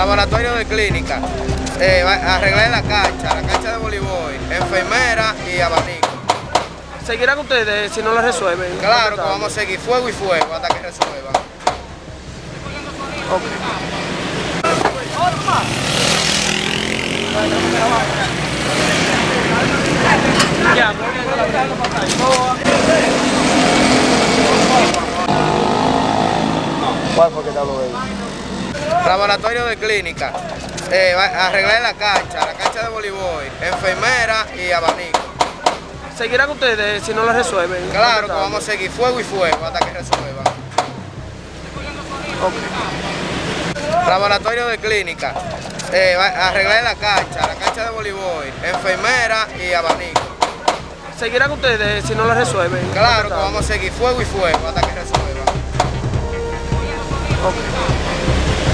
Laboratorio de clínica. Eh, arreglar la cancha, la cancha de voleibol, enfermera y abanico. ¿Seguirán ustedes si no la resuelven? Claro que vamos a seguir fuego y fuego hasta que resuelvan. Ya. ¿Cuál fue que te habló de él? Laboratorio de clínica. Eh, arreglar la cancha, la cancha de voleibol, enfermera y abanico. ¿Seguirán ustedes si no la resuelven? Claro que vamos a seguir fuego y fuego hasta que resuelvan. Laboratorio de clínica. Eh, arreglar la cancha, la cancha de voleibol, enfermera y abanico. ¿Seguirán ustedes si no la resuelven? Claro que vamos a seguir fuego y fuego hasta que resuelvan.